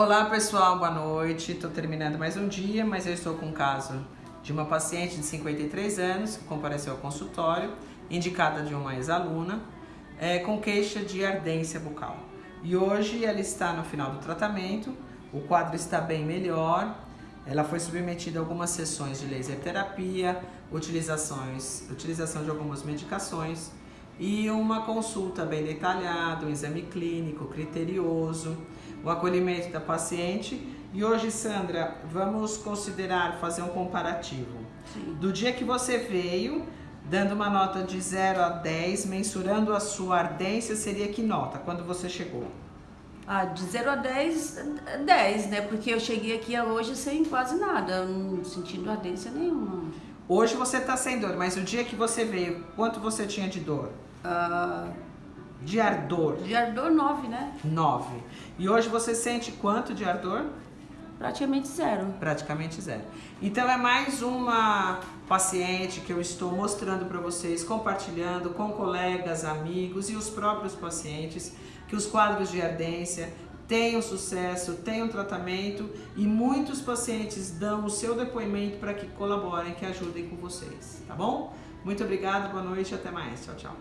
Olá pessoal, boa noite. Estou terminando mais um dia, mas eu estou com um caso de uma paciente de 53 anos que compareceu ao consultório, indicada de uma ex-aluna, é, com queixa de ardência bucal. E hoje ela está no final do tratamento, o quadro está bem melhor, ela foi submetida a algumas sessões de laser terapia, utilizações, utilização de algumas medicações e uma consulta bem detalhada, um exame clínico criterioso, o acolhimento da paciente. E hoje, Sandra, vamos considerar fazer um comparativo. Sim. Do dia que você veio, dando uma nota de 0 a 10, mensurando a sua ardência, seria que nota quando você chegou? Ah, de 0 a 10, 10, né? Porque eu cheguei aqui hoje sem quase nada, não sentindo ardência nenhuma. Hoje você está sem dor, mas o dia que você veio, quanto você tinha de dor? Uh, de ardor? De ardor, 9, né? 9. E hoje você sente quanto de ardor? Praticamente zero. Praticamente zero. Então é mais uma paciente que eu estou mostrando para vocês, compartilhando com colegas, amigos e os próprios pacientes que os quadros de ardência tenham sucesso, tenham tratamento e muitos pacientes dão o seu depoimento para que colaborem, que ajudem com vocês, tá bom? Muito obrigada, boa noite e até mais. Tchau, tchau.